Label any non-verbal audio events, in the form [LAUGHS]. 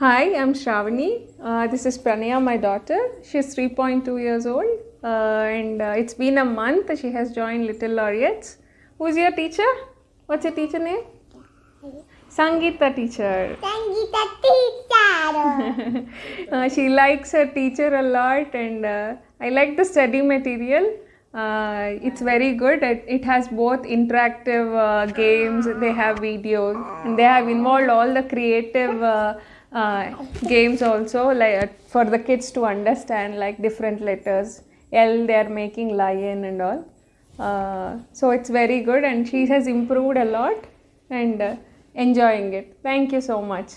Hi, I'm Shravani. Uh, this is Pranaya, my daughter. She's 3.2 years old, uh, and uh, it's been a month. She has joined Little Laureates. Who's your teacher? What's your teacher name? Sangeeta teacher. Sangeeta teacher. [LAUGHS] Uh, she likes her teacher a lot, and uh, I like the study material. Uh, it's very good. It, it has both interactive uh, games, they have videos, and they have involved all the creative uh, uh, games also, like uh, for the kids to understand, like different letters. L, they are making lion and all. Uh, so it's very good, and she has improved a lot and enjoying it. Thank you so much.